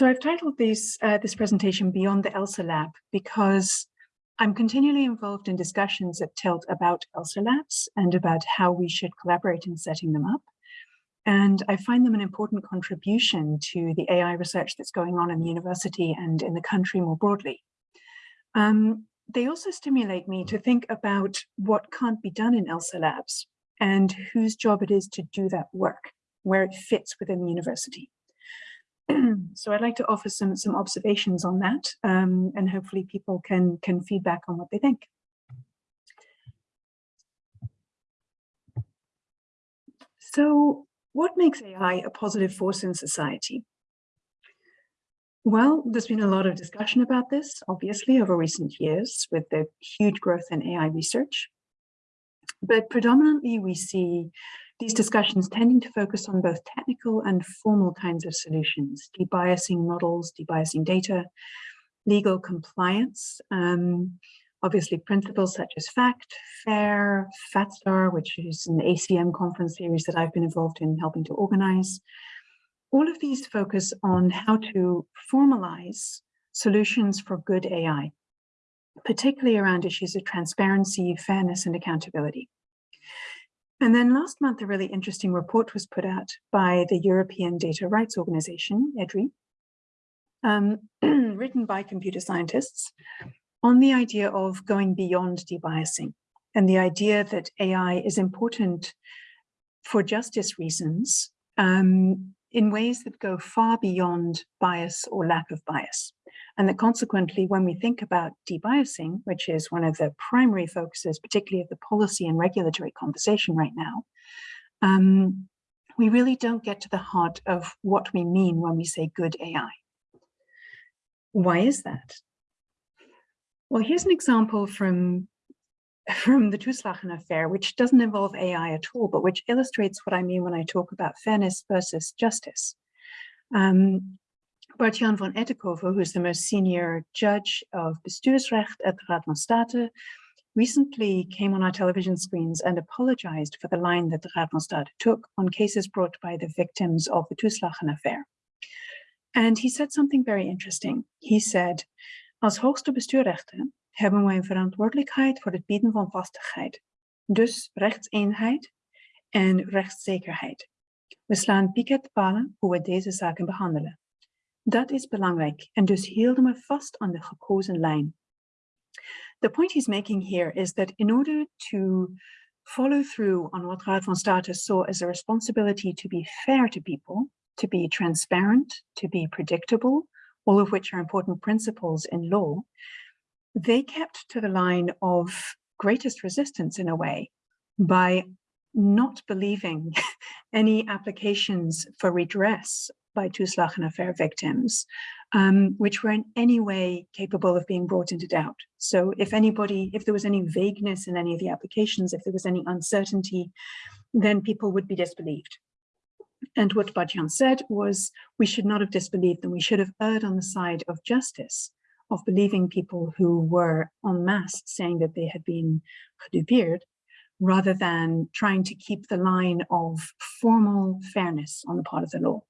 So I've titled this, uh, this presentation Beyond the ELSA Lab because I'm continually involved in discussions at TILT about ELSA Labs and about how we should collaborate in setting them up. And I find them an important contribution to the AI research that's going on in the university and in the country more broadly. Um, they also stimulate me to think about what can't be done in ELSA labs and whose job it is to do that work, where it fits within the university. so I'd like to offer some, some observations on that um, and hopefully people can, can feedback on what they think. So what makes AI a positive force in society? Well, there's been a lot of discussion about this, obviously, over recent years with the huge growth in AI research. But predominantly we see these discussions tending to focus on both technical and formal kinds of solutions, debiasing models, debiasing data, legal compliance, um, obviously principles such as FACT, FAIR, FATSTAR, which is an ACM conference series that I've been involved in helping to organize, all of these focus on how to formalize solutions for good AI, particularly around issues of transparency, fairness, and accountability. And then last month, a really interesting report was put out by the European Data Rights Organization, EDRI, um, written by computer scientists on the idea of going beyond debiasing and the idea that AI is important for justice reasons um, in ways that go far beyond bias or lack of bias. And that consequently, when we think about debiasing, which is one of the primary focuses, particularly of the policy and regulatory conversation right now, um, we really don't get to the heart of what we mean when we say good AI. Why is that? Well, here's an example from from the Toeslagen affair, which doesn't involve AI at all, but which illustrates what I mean when I talk about fairness versus justice. Um, Bart-Jan van Ettekoven, who's the most senior judge of bestuursrecht at the Raad van State, recently came on our television screens and apologized for the line that the Raad van State took on cases brought by the victims of the Toeslagen affair. And he said something very interesting. He said, als hoogste bestuurrechten hebben wij een verantwoordelijkheid voor het bieden van vastigheid. Dus rechtseenheid en rechtszekerheid. We slaan piketpalen hoe we deze zaken behandelen. Dat is belangrijk en dus hielden we vast aan de gekozen lijn. The point he's making here is that in order to follow through on what Raad van State saw as a responsibility to be fair to people, to be transparent, to be predictable, all of which are important principles in law, they kept to the line of greatest resistance in a way by not believing any applications for redress by Toeslagen affair victims, um, which were in any way capable of being brought into doubt. So if anybody, if there was any vagueness in any of the applications, if there was any uncertainty, then people would be disbelieved. And what Bart-Jan said was, we should not have disbelieved them. We should have erred on the side of justice of believing people who were en masse saying that they had been gedupeerd, rather than trying to keep the line of formal fairness on the part of the law.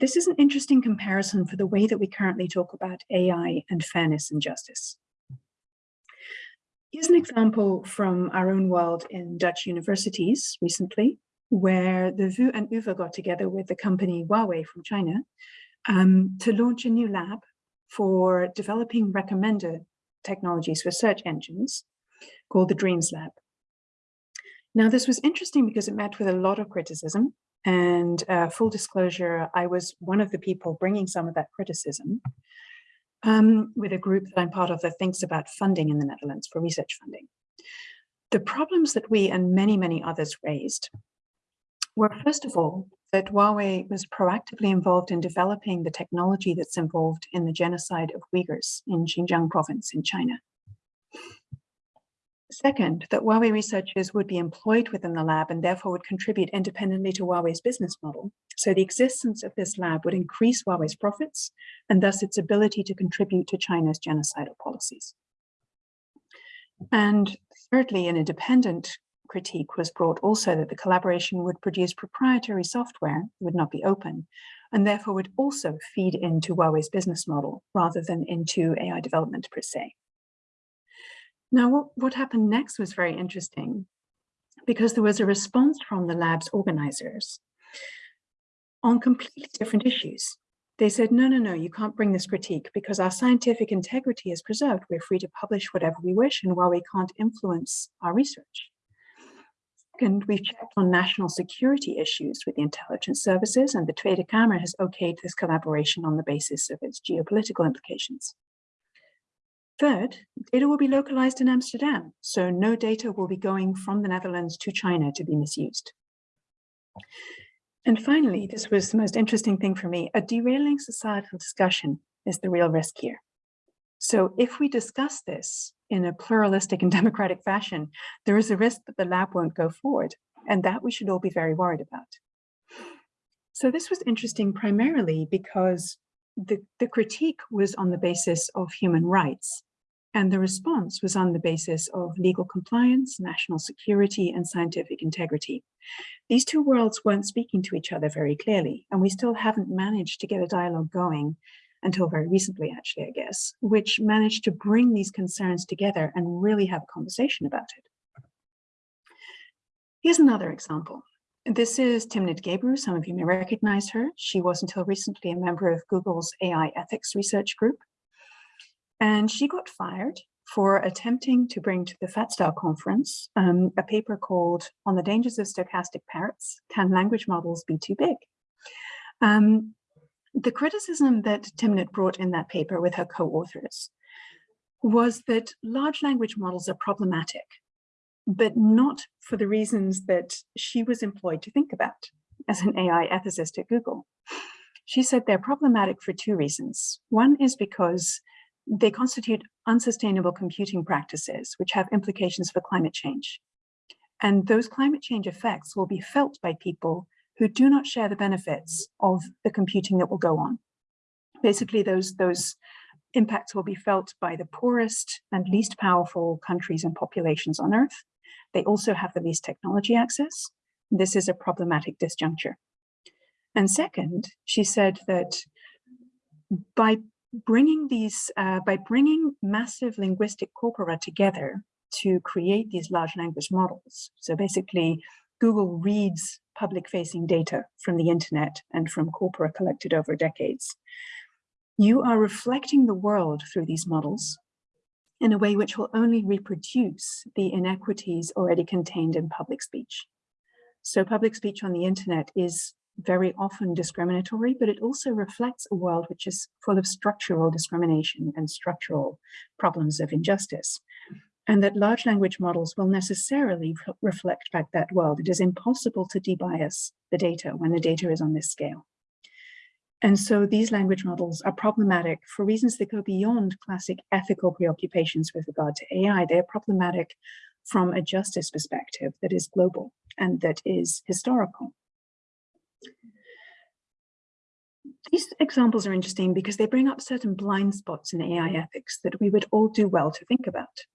This is an interesting comparison for the way that we currently talk about AI and fairness and justice. Here's an example from our own world in Dutch universities recently, where the VU and UvA got together with the company Huawei from China um, to launch a new lab for developing recommender technologies for search engines called the Dreams Lab. Now, this was interesting because it met with a lot of criticism and uh, full disclosure, I was one of the people bringing some of that criticism um, with a group that I'm part of that thinks about funding in the Netherlands for research funding. The problems that we and many, many others raised were, first of all, that Huawei was proactively involved in developing the technology that's involved in the genocide of Uyghurs in Xinjiang province in China. Second, that Huawei researchers would be employed within the lab and therefore would contribute independently to Huawei's business model. So the existence of this lab would increase Huawei's profits and thus its ability to contribute to China's genocidal policies. And thirdly, an independent critique was brought also that the collaboration would produce proprietary software, would not be open, and therefore would also feed into Huawei's business model rather than into AI development per se. Now, what, what happened next was very interesting because there was a response from the lab's organizers on completely different issues. They said, no, no, no, you can't bring this critique because our scientific integrity is preserved. We're free to publish whatever we wish and while we can't influence our research. Second, we've checked on national security issues with the intelligence services and the Tweede Kamer has okayed this collaboration on the basis of its geopolitical implications. Third, data will be localized in Amsterdam, so no data will be going from the Netherlands to China to be misused. And finally, this was the most interesting thing for me, a derailing societal discussion is the real risk here. So if we discuss this in a pluralistic and democratic fashion, there is a risk that the lab won't go forward, and that we should all be very worried about. So this was interesting primarily because the, the critique was on the basis of human rights, and the response was on the basis of legal compliance, national security, and scientific integrity. These two worlds weren't speaking to each other very clearly, and we still haven't managed to get a dialogue going until very recently, actually, I guess, which managed to bring these concerns together and really have a conversation about it. Here's another example. This is Timnit Gebru. Some of you may recognize her. She was until recently a member of Google's AI ethics research group. And she got fired for attempting to bring to the FatStyle conference um, a paper called On the Dangers of Stochastic Parrots, Can Language Models Be Too Big? Um, the criticism that Timnit brought in that paper with her co-authors was that large language models are problematic, but not for the reasons that she was employed to think about as an AI ethicist at Google. She said they're problematic for two reasons. One is because they constitute unsustainable computing practices, which have implications for climate change. And those climate change effects will be felt by people who do not share the benefits of the computing that will go on. Basically, those, those impacts will be felt by the poorest and least powerful countries and populations on Earth. They also have the least technology access. This is a problematic disjuncture. And second, she said that by bringing these, uh, by bringing massive linguistic corpora together to create these large language models, so basically Google reads public-facing data from the internet and from corpora collected over decades. You are reflecting the world through these models in a way which will only reproduce the inequities already contained in public speech. So public speech on the internet is very often discriminatory, but it also reflects a world which is full of structural discrimination and structural problems of injustice and that large language models will necessarily reflect back that world. It is impossible to debias the data when the data is on this scale. And so these language models are problematic for reasons that go beyond classic ethical preoccupations with regard to AI. They're problematic from a justice perspective that is global and that is historical. These examples are interesting because they bring up certain blind spots in AI ethics that we would all do well to think about.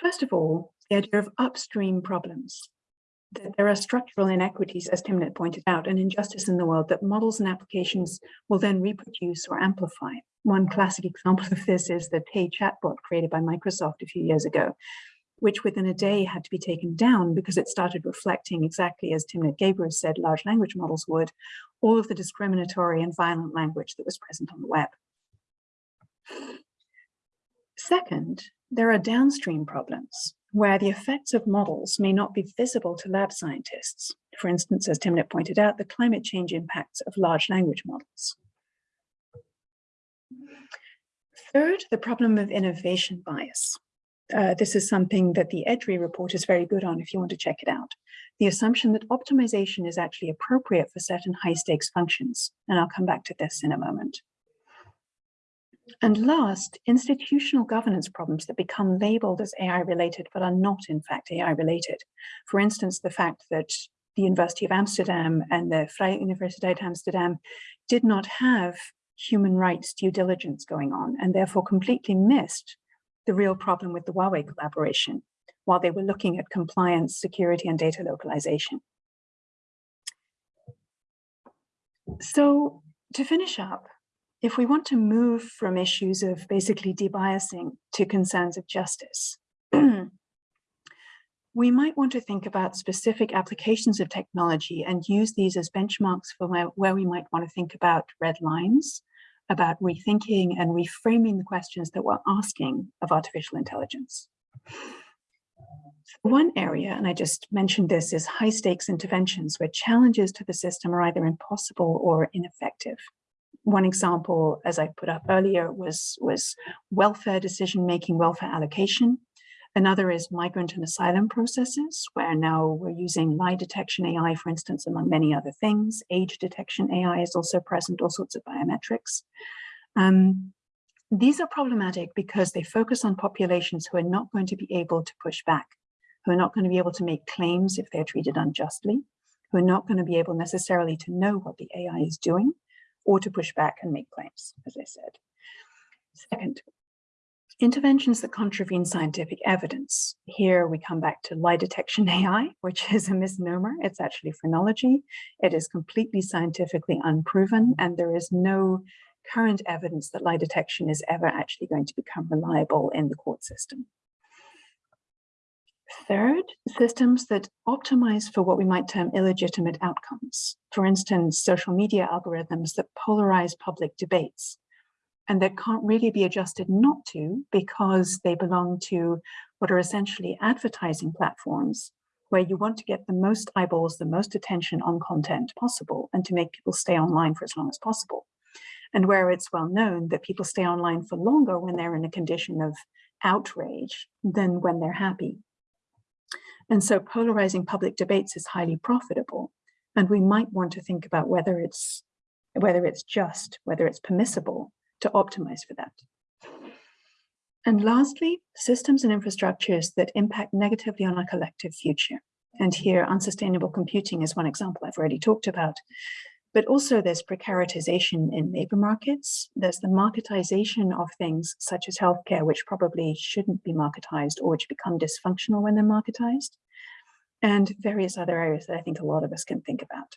First of all, the idea of upstream problems, that there are structural inequities, as Timnit pointed out, and injustice in the world that models and applications will then reproduce or amplify. One classic example of this is the Tay chatbot created by Microsoft a few years ago, which within a day had to be taken down because it started reflecting exactly as Timnit Gebru said large language models would, all of the discriminatory and violent language that was present on the web. Second, there are downstream problems where the effects of models may not be visible to lab scientists. For instance, as Timnit pointed out, the climate change impacts of large language models. Third, the problem of innovation bias. Uh, this is something that the EDRI report is very good on if you want to check it out. The assumption that optimization is actually appropriate for certain high stakes functions. And I'll come back to this in a moment. And last, institutional governance problems that become labeled as AI related, but are not in fact AI related. For instance, the fact that the University of Amsterdam and the Vrije Universiteit Amsterdam did not have human rights due diligence going on and therefore completely missed the real problem with the Huawei collaboration, while they were looking at compliance, security, and data localization. So to finish up, if we want to move from issues of basically debiasing to concerns of justice, we might want to think about specific applications of technology and use these as benchmarks for where, where we might want to think about red lines, about rethinking and reframing the questions that we're asking of artificial intelligence. One area, and I just mentioned this, is high stakes interventions where challenges to the system are either impossible or ineffective. One example, as I put up earlier, was, was welfare decision-making, welfare allocation. Another is migrant and asylum processes, where now we're using lie detection AI, for instance, among many other things. Age detection AI is also present, all sorts of biometrics. Um, these are problematic because they focus on populations who are not going to be able to push back, who are not going to be able to make claims if they're treated unjustly, who are not going to be able necessarily to know what the AI is doing, or to push back and make claims, as I said. Second, interventions that contravene scientific evidence. Here we come back to lie detection AI, which is a misnomer. It's actually phrenology. It is completely scientifically unproven, and there is no current evidence that lie detection is ever actually going to become reliable in the court system. Third, systems that optimize for what we might term illegitimate outcomes. For instance, social media algorithms that polarize public debates and that can't really be adjusted not to because they belong to what are essentially advertising platforms where you want to get the most eyeballs, the most attention on content possible and to make people stay online for as long as possible and where it's well known that people stay online for longer when they're in a condition of outrage than when they're happy. And so polarizing public debates is highly profitable. And we might want to think about whether it's whether it's just, whether it's permissible to optimize for that. And lastly, systems and infrastructures that impact negatively on our collective future. And here, unsustainable computing is one example I've already talked about. But also there's precaritization in labor markets. There's the marketization of things such as healthcare, which probably shouldn't be marketized or which become dysfunctional when they're marketized. And various other areas that I think a lot of us can think about.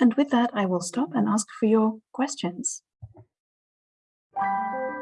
And with that, I will stop and ask for your questions. Thank you.